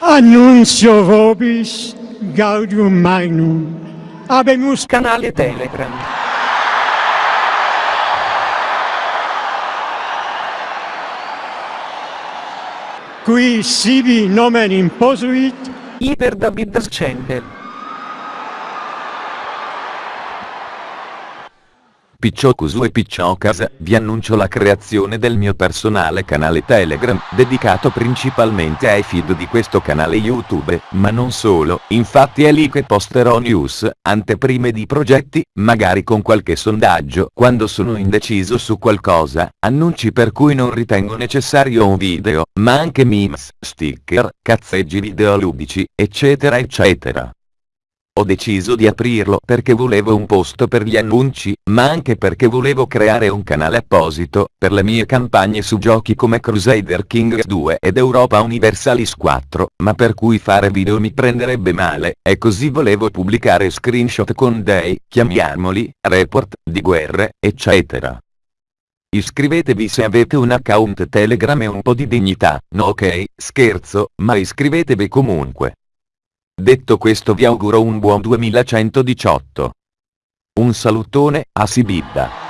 Annuncio vobis gaudium magnum. Abemus canale Telegram. Qui sibi nomen imposuit. Iper David Scendel. Picciocusu e Picciocas, vi annuncio la creazione del mio personale canale Telegram, dedicato principalmente ai feed di questo canale YouTube, ma non solo, infatti è lì che posterò news, anteprime di progetti, magari con qualche sondaggio, quando sono indeciso su qualcosa, annunci per cui non ritengo necessario un video, ma anche memes, sticker, cazzeggi videoludici, eccetera eccetera. Ho deciso di aprirlo perché volevo un posto per gli annunci, ma anche perché volevo creare un canale apposito, per le mie campagne su giochi come Crusader Kings 2 ed Europa Universalis 4, ma per cui fare video mi prenderebbe male, e così volevo pubblicare screenshot con dei, chiamiamoli, report, di guerre, eccetera. Iscrivetevi se avete un account Telegram e un po' di dignità, no ok, scherzo, ma iscrivetevi comunque. Detto questo vi auguro un buon 2118. Un salutone, a Sibidda.